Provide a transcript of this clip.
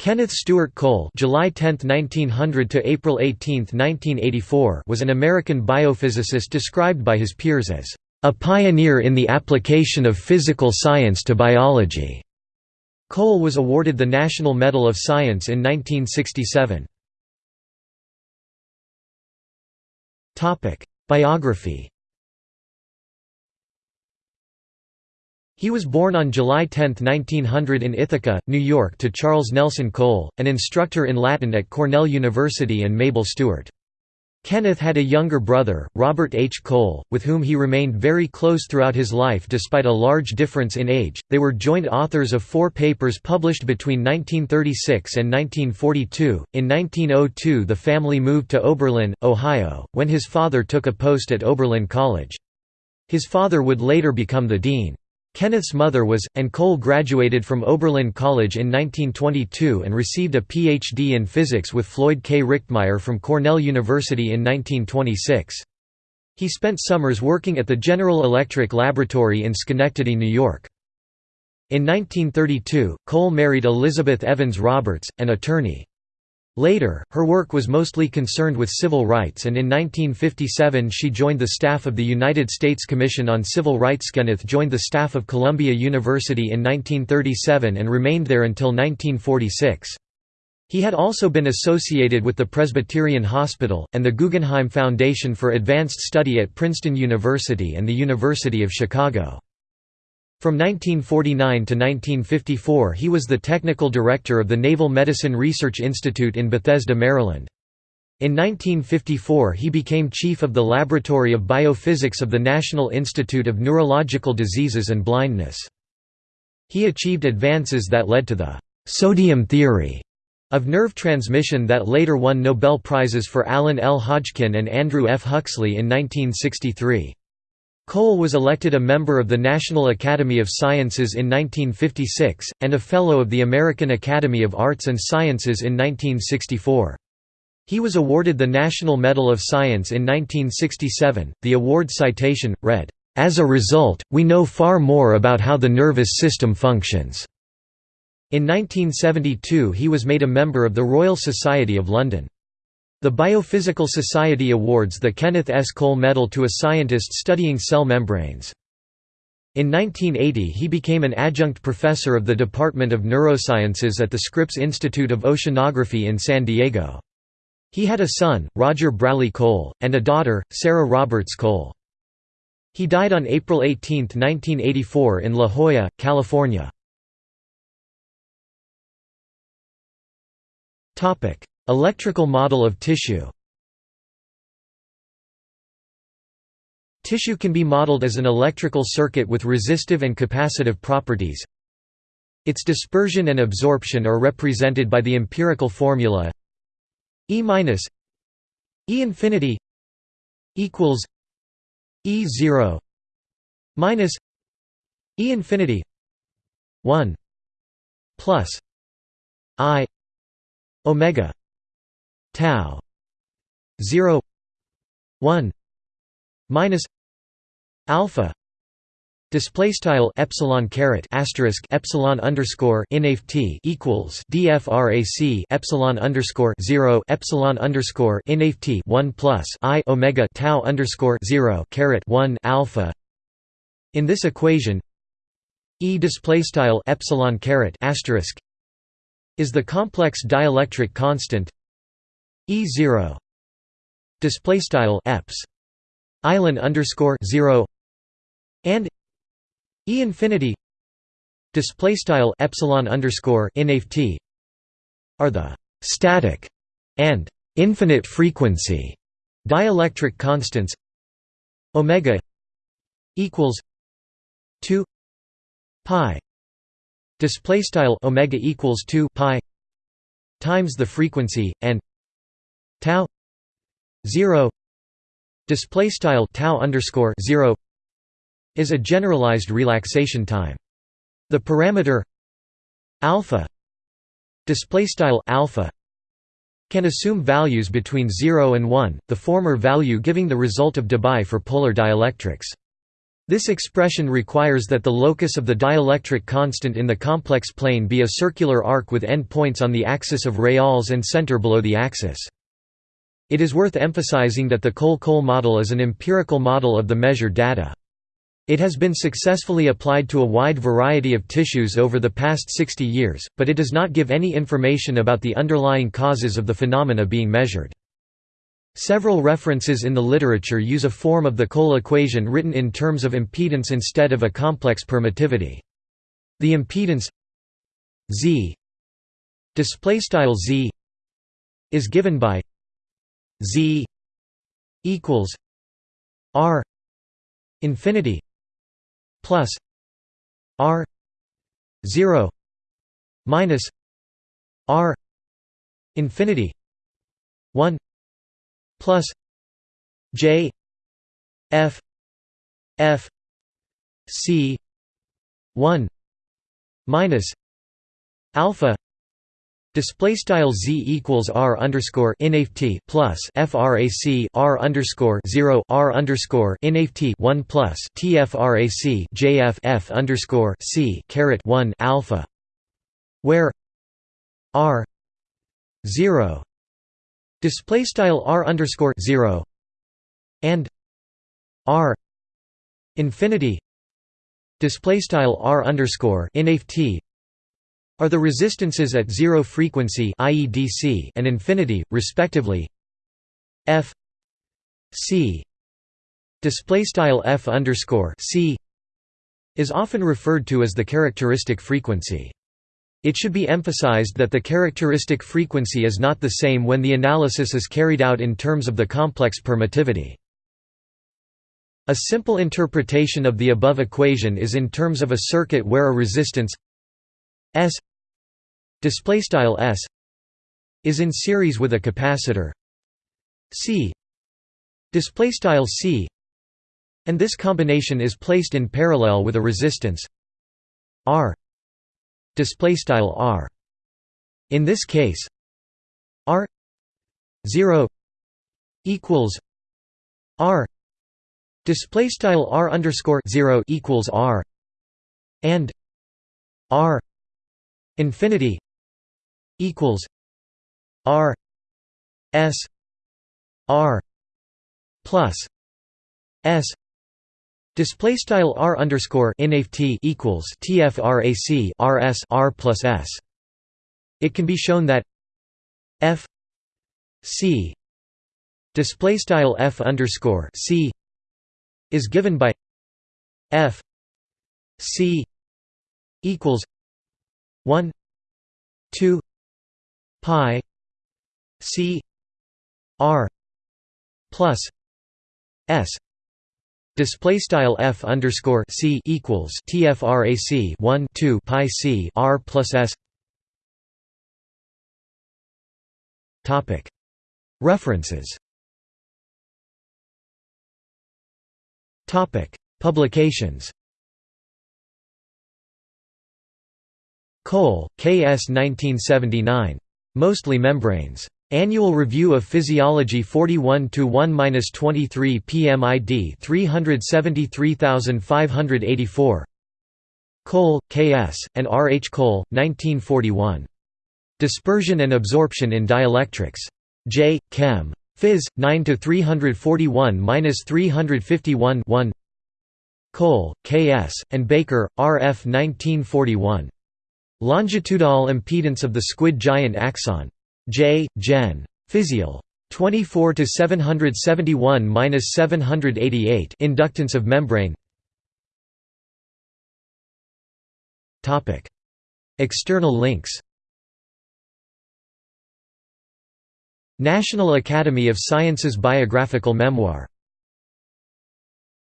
Kenneth Stewart Cole July 10, 1900 to April 18, 1984 was an American biophysicist described by his peers as a pioneer in the application of physical science to biology. Cole was awarded the National Medal of Science in 1967. Topic: Biography He was born on July 10, 1900 in Ithaca, New York to Charles Nelson Cole, an instructor in Latin at Cornell University and Mabel Stewart. Kenneth had a younger brother, Robert H. Cole, with whom he remained very close throughout his life despite a large difference in age. They were joint authors of four papers published between 1936 and 1942. In 1902, the family moved to Oberlin, Ohio, when his father took a post at Oberlin College. His father would later become the dean. Kenneth's mother was, and Cole graduated from Oberlin College in 1922 and received a Ph.D. in physics with Floyd K. Richtmyer from Cornell University in 1926. He spent summers working at the General Electric Laboratory in Schenectady, New York. In 1932, Cole married Elizabeth Evans Roberts, an attorney. Later, her work was mostly concerned with civil rights and in 1957 she joined the staff of the United States Commission on Civil Rights. Kenneth joined the staff of Columbia University in 1937 and remained there until 1946. He had also been associated with the Presbyterian Hospital, and the Guggenheim Foundation for Advanced Study at Princeton University and the University of Chicago. From 1949 to 1954 he was the technical director of the Naval Medicine Research Institute in Bethesda, Maryland. In 1954 he became chief of the Laboratory of Biophysics of the National Institute of Neurological Diseases and Blindness. He achieved advances that led to the «sodium theory» of nerve transmission that later won Nobel Prizes for Alan L. Hodgkin and Andrew F. Huxley in 1963. Cole was elected a member of the National Academy of Sciences in 1956, and a Fellow of the American Academy of Arts and Sciences in 1964. He was awarded the National Medal of Science in 1967. The award citation read, As a result, we know far more about how the nervous system functions. In 1972 he was made a member of the Royal Society of London. The Biophysical Society awards the Kenneth S. Cole Medal to a scientist studying cell membranes. In 1980 he became an adjunct professor of the Department of Neurosciences at the Scripps Institute of Oceanography in San Diego. He had a son, Roger Braley Cole, and a daughter, Sarah Roberts Cole. He died on April 18, 1984 in La Jolla, California. Electrical model of tissue Tissue can be modeled as an electrical circuit with resistive and capacitive properties. Its dispersion and absorption are represented by the empirical formula E minus E infinity equals E zero minus E infinity one plus I omega tau 0 1 minus alpha Display style epsilon caret asterisk epsilon underscore inft equals dfrac epsilon underscore zero epsilon underscore inft one plus i omega tau underscore zero caret one alpha. In this equation, e display style epsilon caret asterisk is the complex dielectric constant E zero. Display style eps. Island underscore zero. And E infinity. Display style epsilon underscore inft are the static and infinite frequency dielectric constants. Omega equals 2 pi. Display style omega equals 2 pi times the frequency and tau 0 display style tau underscore 0 is a generalized relaxation time the parameter alpha display style alpha can assume values between 0 and 1 the former value giving the result of Debye for polar dielectrics This expression requires that the locus of the dielectric constant in the complex plane be a circular arc with endpoints on the axis of reals and center below the axis. It is worth emphasizing that the Cole-Cole model is an empirical model of the measured data. It has been successfully applied to a wide variety of tissues over the past 60 years, but it does not give any information about the underlying causes of the phenomena being measured. Several references in the literature use a form of the Cole equation written in terms of impedance instead of a complex permittivity. The impedance z z is given by z equals r infinity plus r 0 minus r infinity 1 plus j f f c 1 minus alpha Display style z equals r underscore inft plus frac r underscore zero r underscore inft one plus tfrac jf f underscore c caret one alpha, where r zero. Display style r underscore zero and r infinity. Display style r underscore inft are the resistances at zero frequency i.e. DC and infinity, respectively. F C display style F underscore C is often referred to as the characteristic frequency. It should be emphasized that the characteristic frequency is not the same when the analysis is carried out in terms of the complex permittivity. A simple interpretation of the above equation is in terms of a circuit where a resistance S display style s is in series with a capacitor. C display style c and this combination is placed in parallel with a resistance r display style r. In this case r 0 equals r display style r underscore 0 equals r and r infinity equals R S R plus S Display style r underscore inft equals tfrac rs r plus s. It can be shown that f c display style f underscore c is given by f c equals one two pi c r plus s display style f underscore c equals tfrac 1 2 pi c r plus s topic references topic publications Cole, K. S. 1979. Mostly membranes. Annual Review of Physiology 41 1-23 PMID 373584. Cole, K. S., and R. H. Cole, 1941. Dispersion and Absorption in Dielectrics. J. Chem. Phys. 9 341-351 1. Cole, K. S., and Baker, R. F. 1941. Longitudinal impedance of the squid giant axon. J. Gen. Physiol. 24 to 771-788 inductance of membrane Topic External links National Academy of Sciences biographical memoir